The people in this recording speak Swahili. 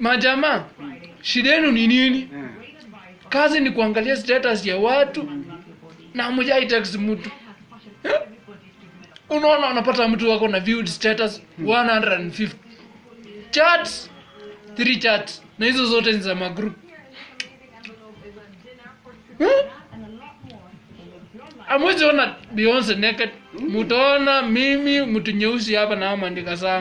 majamaa shida yenu ni nini? Kazi ni kuangalia status ya watu na mjai text mtu. Unaona unapata mtu wako na viewed status 150 chats 3 chats. Na hizo zote ni za magroup. Eh? amwezi ona beyonce naked. Mutaona mimi mtu nyeusi hapa na amandika sana